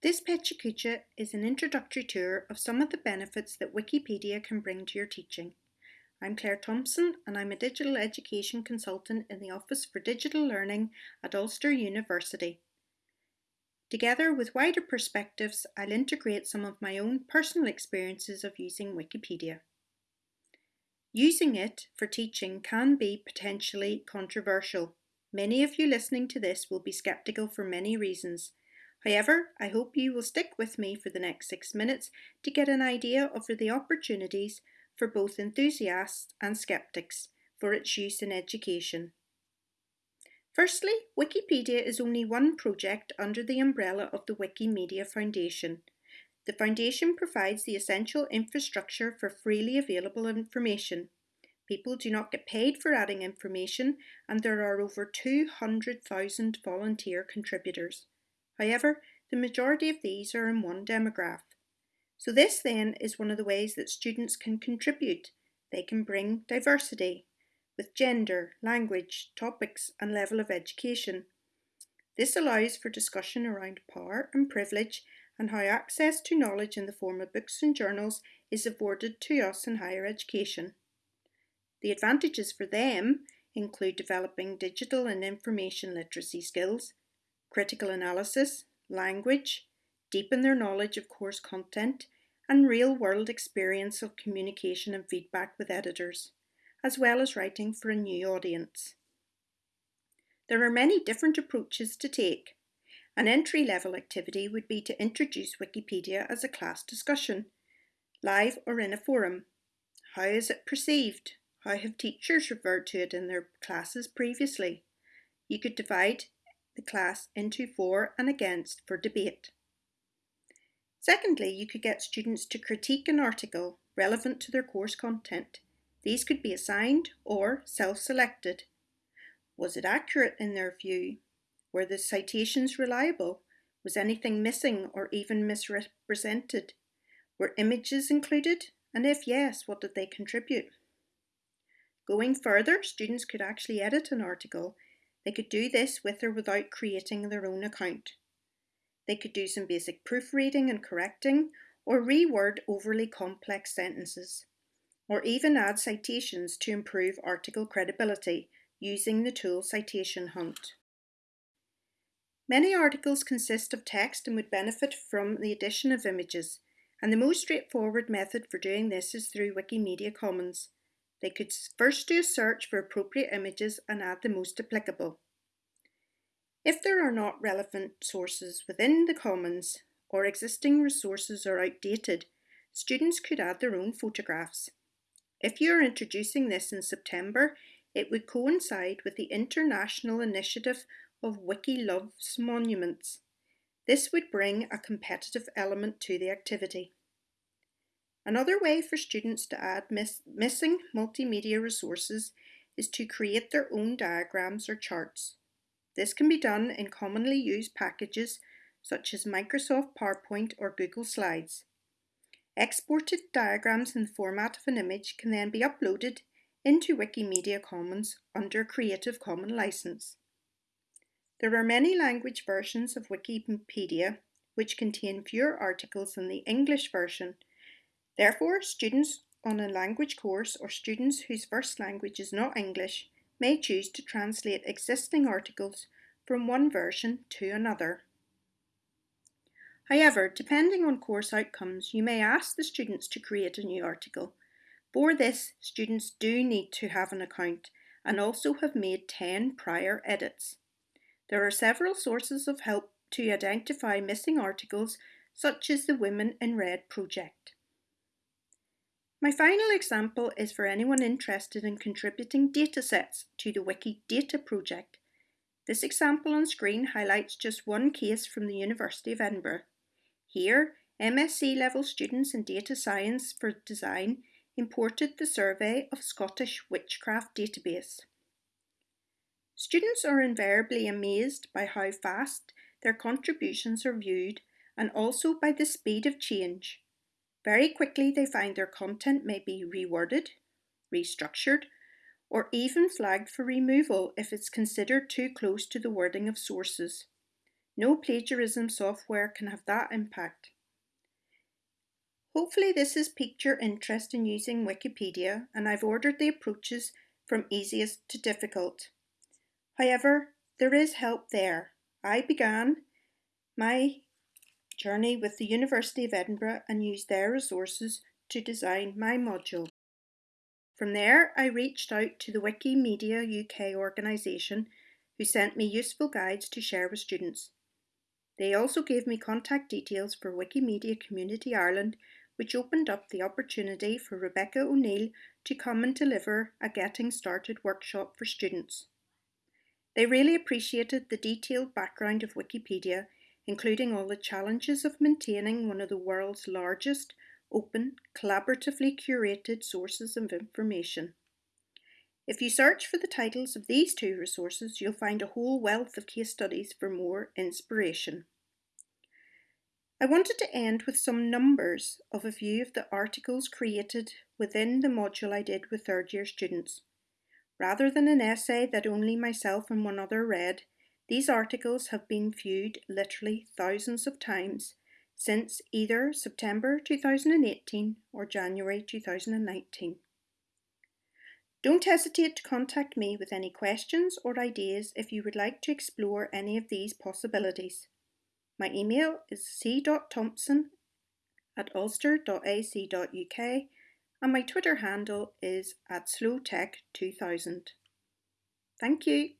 This PechaKucha is an introductory tour of some of the benefits that Wikipedia can bring to your teaching. I'm Claire Thompson and I'm a digital education consultant in the Office for Digital Learning at Ulster University. Together with wider perspectives, I'll integrate some of my own personal experiences of using Wikipedia. Using it for teaching can be potentially controversial. Many of you listening to this will be sceptical for many reasons, However, I hope you will stick with me for the next six minutes to get an idea of the opportunities for both enthusiasts and skeptics for its use in education. Firstly, Wikipedia is only one project under the umbrella of the Wikimedia Foundation. The Foundation provides the essential infrastructure for freely available information. People do not get paid for adding information and there are over 200,000 volunteer contributors. However, the majority of these are in one demograph. So this then is one of the ways that students can contribute. They can bring diversity with gender, language, topics and level of education. This allows for discussion around power and privilege and how access to knowledge in the form of books and journals is afforded to us in higher education. The advantages for them include developing digital and information literacy skills, critical analysis, language, deepen their knowledge of course content, and real-world experience of communication and feedback with editors, as well as writing for a new audience. There are many different approaches to take. An entry-level activity would be to introduce Wikipedia as a class discussion, live or in a forum. How is it perceived? How have teachers referred to it in their classes previously? You could divide the class into for and against for debate. Secondly, you could get students to critique an article relevant to their course content. These could be assigned or self-selected. Was it accurate in their view? Were the citations reliable? Was anything missing or even misrepresented? Were images included? And if yes, what did they contribute? Going further, students could actually edit an article they could do this with or without creating their own account. They could do some basic proofreading and correcting, or reword overly complex sentences, or even add citations to improve article credibility using the tool Citation Hunt. Many articles consist of text and would benefit from the addition of images, and the most straightforward method for doing this is through Wikimedia Commons. They could first do a search for appropriate images and add the most applicable. If there are not relevant sources within the Commons or existing resources are outdated, students could add their own photographs. If you are introducing this in September, it would coincide with the international initiative of Wiki Loves Monuments. This would bring a competitive element to the activity. Another way for students to add miss missing multimedia resources is to create their own diagrams or charts. This can be done in commonly used packages such as Microsoft PowerPoint or Google Slides. Exported diagrams in the format of an image can then be uploaded into Wikimedia Commons under Creative Commons license. There are many language versions of Wikipedia which contain fewer articles than the English version Therefore, students on a language course or students whose first language is not English may choose to translate existing articles from one version to another. However, depending on course outcomes, you may ask the students to create a new article. For this, students do need to have an account and also have made 10 prior edits. There are several sources of help to identify missing articles, such as the Women in Red project. My final example is for anyone interested in contributing datasets to the Wikidata project. This example on screen highlights just one case from the University of Edinburgh. Here, MSc level students in data science for design imported the survey of Scottish witchcraft database. Students are invariably amazed by how fast their contributions are viewed and also by the speed of change. Very quickly they find their content may be reworded, restructured, or even flagged for removal if it's considered too close to the wording of sources. No plagiarism software can have that impact. Hopefully this has piqued your interest in using Wikipedia and I've ordered the approaches from easiest to difficult. However, there is help there. I began my journey with the University of Edinburgh and used their resources to design my module. From there, I reached out to the Wikimedia UK organisation who sent me useful guides to share with students. They also gave me contact details for Wikimedia Community Ireland, which opened up the opportunity for Rebecca O'Neill to come and deliver a Getting Started workshop for students. They really appreciated the detailed background of Wikipedia, including all the challenges of maintaining one of the world's largest, open, collaboratively curated sources of information. If you search for the titles of these two resources, you'll find a whole wealth of case studies for more inspiration. I wanted to end with some numbers of a few of the articles created within the module I did with third year students. Rather than an essay that only myself and one other read, these articles have been viewed literally thousands of times since either September 2018 or January 2019. Don't hesitate to contact me with any questions or ideas if you would like to explore any of these possibilities. My email is c.thompson at ulster.ac.uk and my Twitter handle is at slowtech2000. Thank you.